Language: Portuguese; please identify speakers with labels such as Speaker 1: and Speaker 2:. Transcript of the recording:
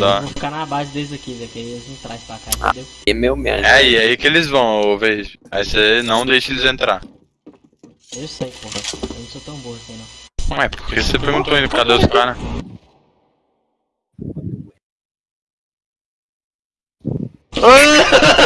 Speaker 1: Tá. vou ficar na base desde aqui, velho, que eles não trazem pra cá, entendeu?
Speaker 2: E meu, mesmo.
Speaker 3: É aí, aí que eles vão, ô velho. Aí você não deixa eles entrar.
Speaker 1: Eu sei, porra. Eu não sou tão boa assim, não.
Speaker 3: Ué, por que você perguntou ainda cadê os caras?